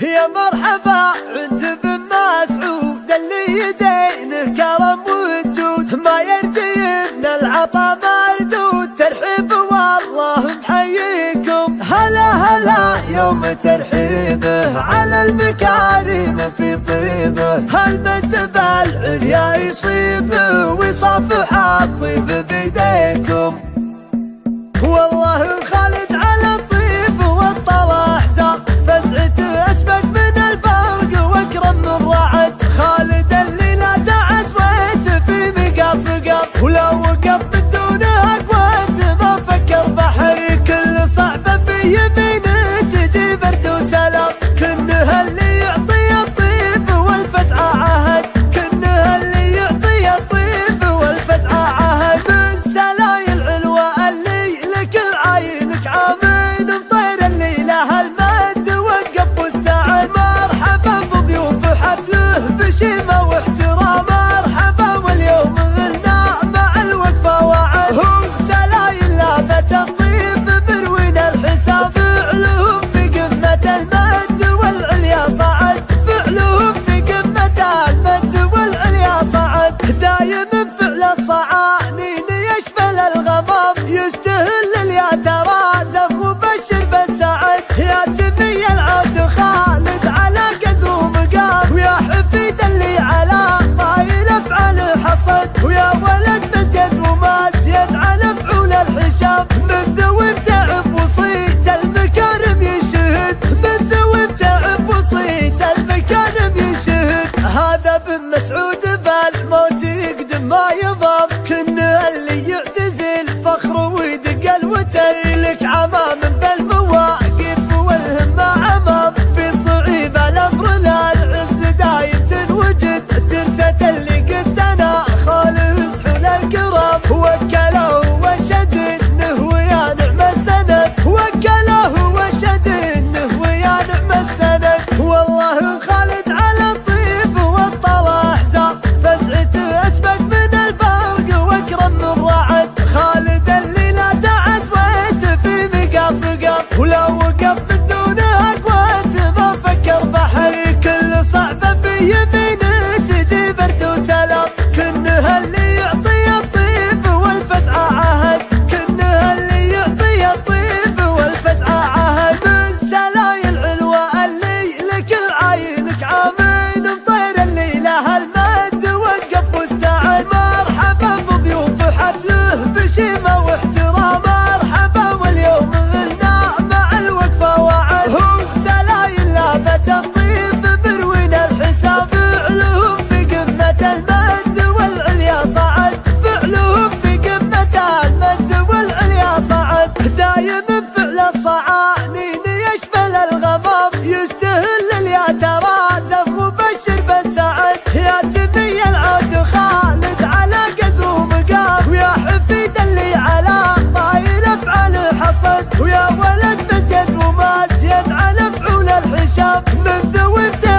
يا مرحبا عند بن مسعود. اللي يدين كرم وجود ما يرجي من العطا مردود. ترحب والله محييكم. هلا هلا يوم ترحيبه. على المكارم في طيبه. هل من تبال عريا يصيبه؟ ويصافح الطيب بيديه وتلك عمام up, look the window.